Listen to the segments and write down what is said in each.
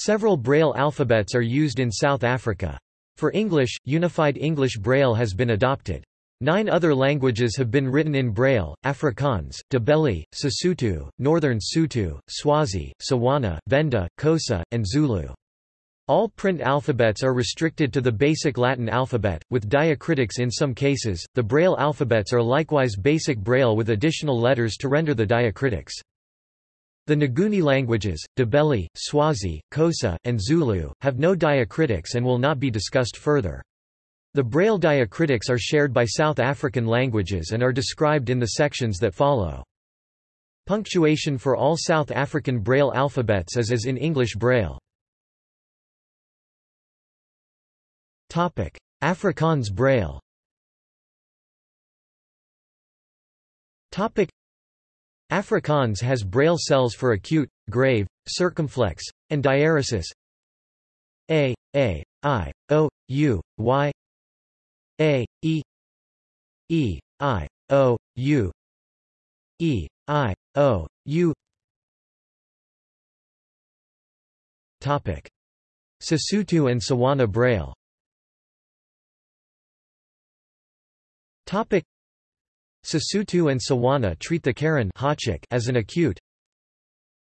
Several Braille alphabets are used in South Africa. For English, Unified English Braille has been adopted. Nine other languages have been written in Braille, Afrikaans, Ndebele, Sesotho, Northern Sotho, Swazi, Tswana, Venda, Xhosa, and Zulu. All print alphabets are restricted to the basic Latin alphabet, with diacritics in some cases. The Braille alphabets are likewise basic Braille with additional letters to render the diacritics. The Nguni languages, Ndebele, Swazi, Xhosa, and Zulu, have no diacritics and will not be discussed further. The Braille diacritics are shared by South African languages and are described in the sections that follow. Punctuation for all South African Braille alphabets as is as in English Braille. Afrikaans Braille Afrikaans has Braille cells for acute, grave, circumflex, and diaeresis. A, A, I, O, U, Y. A, E. E, I, O, U. E, I, O, U. Topic. Sesotho and Tswana Braille. Topic. Sesotho and Tswana treat the caron as an acute.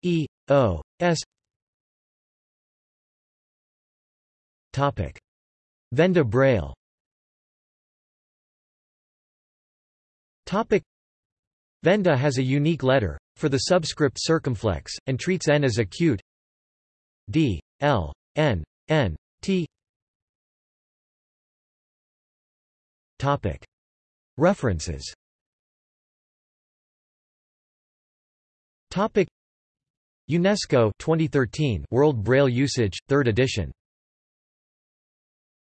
E, O, S. Topic. Venda Braille. Topic. Venda has a unique letter, for the subscript circumflex, and treats n as acute. D, l, n, n, t. Topic. References UNESCO 2013 World Braille Usage, 3rd edition